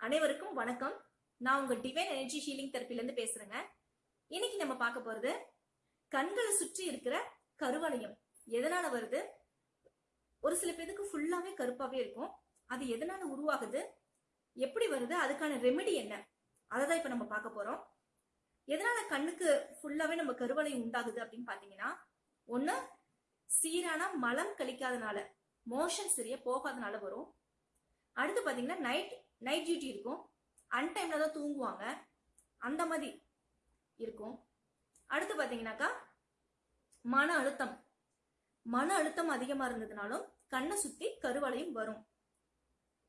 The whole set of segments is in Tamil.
அனைவருக்கும் வணக்கம். நான் உங்க டிவைன் எனர்ஜி ஹீலிங் தெரப்பில இருந்து பேசுறேங்க. இன்னைக்கு நம்ம பார்க்க போறது கண்களை சுற்றி இருக்கிற கருவளையம். எதனால வருது? ஒரு சில பேருக்கு ஃபுல்லாவே கருப்பாவே இருக்கும். அது எதனால உருவாகுது? எப்படி வருது? அதுக்கான ரெமெடி என்ன? அதை தான் இப்ப நம்ம பார்க்க போறோம். எதனால கண்ணுக்கு ஃபுல்லாவே நம்ம கருவளையம் உண்டாகுது அப்படின்னு பாத்தீங்கன்னா ஒண்ணு சீரான மலம் கழிக்காதனால மோஷன் சரியா போகாதனால வரும். அடுத்து பாத்தீங்கன்னா நைட் நைட் டியூட்டி இருக்கும். அன்டைம்ல தான் தூங்குவாங்க. அந்த மாதிரி இருக்கும். அடுத்து பாத்தீங்கன்னாக்கா மன அழுத்தம். மன அழுத்தம் அதிகமா இருந்ததுனாலும் கண்ணை சுத்தி கருவளையும் வரும்.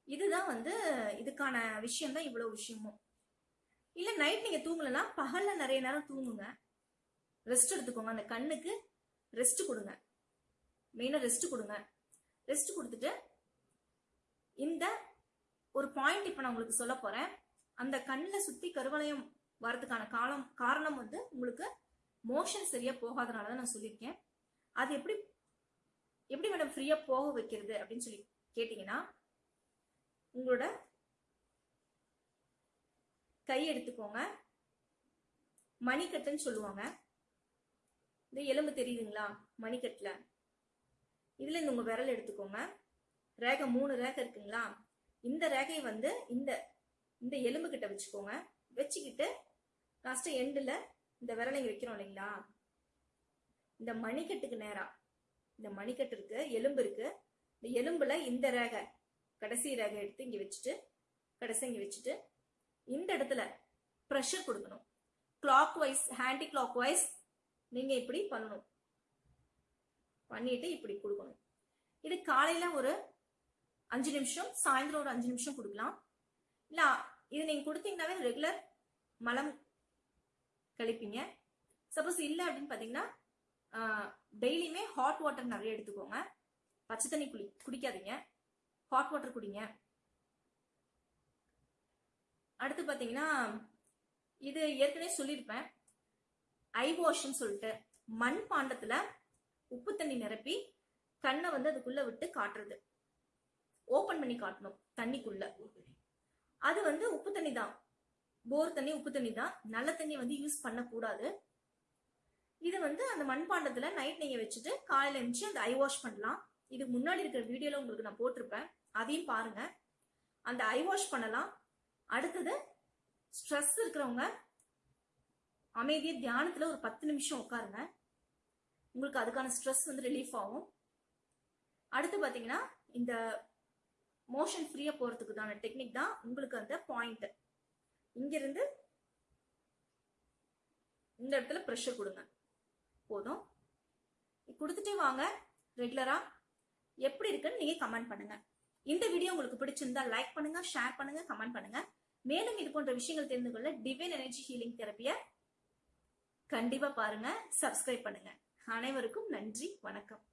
இதுதான் வந்து இதுக்கான விஷயம் தான் இவ்வளவு விஷயமும். இல்ல நைட் நீங்க தூங்கலன்னா பகல்ல நிறைய நேரம் தூங்குங்க. ரெஸ்ட் எடுத்துக்கோங்க. அந்த கண்ணுக்கு ரெஸ்ட் கொடுங்க. மெயினா ரெஸ்ட் கொடுங்க. ரெஸ்ட் கொடுத்துட்டு இந்த ஒரு பாயிண்ட் இப்ப நான் உங்களுக்கு சொல்ல போறேன். அந்த கண்ணில் சுத்தி கருவளையம் வரதுக்கான காலம் காரணம் வந்து உங்களுக்கு மோஷன் சரியா போகாதனால தான் நான் சொல்லியிருக்கேன். அது எப்படி எப்படி மேடம் ஃப்ரீயா போக வைக்கிறது அப்படின்னு சொல்லி கேட்டீங்கன்னா உங்களோட கை எடுத்துக்கோங்க. மணிக்கட்டுன்னு சொல்லுவாங்க. இந்த எலும்பு தெரியுதுங்களா? மணிக்கட்டுல. இதுல இந்த உங்க விரல் எடுத்துக்கோங்க. ரேகை மூணு ரேகை இருக்குங்களா? இந்த ரேகையை வந்து இந்த இந்த எலும்பு கிட்ட வச்சுக்கோங்க. வச்சுக்கிட்டு லாஸ்ட் எண்டில் இந்த விரலை இங்கே வைக்கிறோம் இல்லைங்களா? இந்த மணிக்கட்டுக்கு நேரா இந்த மணிக்கட்டு இருக்கு எலும்பு இருக்கு. இந்த எலும்புல இந்த ரேகை கடைசி ரேகை எடுத்து இங்க வச்சுட்டு கடைசி இங்க வச்சுட்டு இந்த இடத்துல ப்ரெஷர் கொடுக்கணும். Clockwise anti clockwise நீங்க இப்படி பண்ணணும். பண்ணிட்டு இப்படி கொடுக்கணும். இது காலையில ஒரு அஞ்சு நிமிஷம் சாயந்தரம் ஒரு அஞ்சு நிமிஷம் கொடுக்கலாம். இல்ல இது நீங்க கொடுத்தீங்கன்னாவே ரெகுலர் மலம் கழிப்பீங்க. சப்போஸ் இல்லை அப்படின்னு பாத்தீங்கன்னா டெய்லியுமே ஹாட் வாட்டர் நிறைய எடுத்துக்கோங்க. பச்சை தண்ணி குளி குடிக்காதீங்க. ஹாட் வாட்டர் குடிங்க. அடுத்து பாத்தீங்கன்னா இது ஏற்கனவே சொல்லியிருப்பேன். ஐ வாஷ்ன்னு சொல்லிட்டு மண் பாண்டத்துல உப்பு தண்ணி நிரப்பி கண்ணை வந்து அதுக்குள்ள விட்டு காட்டுறது. ஓப்பன் பண்ணி காட்டணும் தண்ணிக்குள்ள. அது வந்து உப்பு தண்ணி தான். போர் தண்ணி உப்பு தண்ணி தான். நல்ல தண்ணி வந்து யூஸ் பண்ணக்கூடாது. இது வந்து அந்த மண்பாண்டத்துல நைட் நீங்க வச்சுட்டு காலையில இருந்துச்சு அந்த ஐ வாஷ் பண்ணலாம். இதுக்கு முன்னாடி இருக்கிற வீடியோல உங்களுக்கு நான் போட்டிருப்பேன். அதையும் பாருங்க. அந்த ஐ வாஷ் பண்ணலாம். அடுத்தது ஸ்ட்ரெஸ் இருக்கிறவங்க அமைதியை தியானத்துல ஒரு பத்து நிமிஷம் உட்காருங்க. உங்களுக்கு அதுக்கான ஸ்ட்ரெஸ் வந்து ரிலீஃப் ஆகும். அடுத்து பாத்தீங்கன்னா இந்த மோஷன் ஃப்ரீயா போறதுக்குதான டெக்னிக் தான் உங்களுக்கு அந்த பாயிண்ட் இங்கிருந்து இந்த இடத்துல ப்ரெஷர் கொடுங்க. போதும். கொடுத்துட்டே வாங்க ரெகுலரா எப்படி இருக்குன்னு நீங்க கமெண்ட் பண்ணுங்க. இந்த வீடியோ உங்களுக்கு பிடிச்சிருந்தா லைக் பண்ணுங்க ஷேர் பண்ணுங்க கமெண்ட் பண்ணுங்க. மேலும் இது போன்ற விஷயங்கள் தெரிந்து கொள்ள டிவைன் எனர்ஜி ஹீலிங் தெரப்பிய கண்டிப்பா பாருங்க சப்ஸ்கிரைப் பண்ணுங்க. அனைவருக்கும் நன்றி வணக்கம்.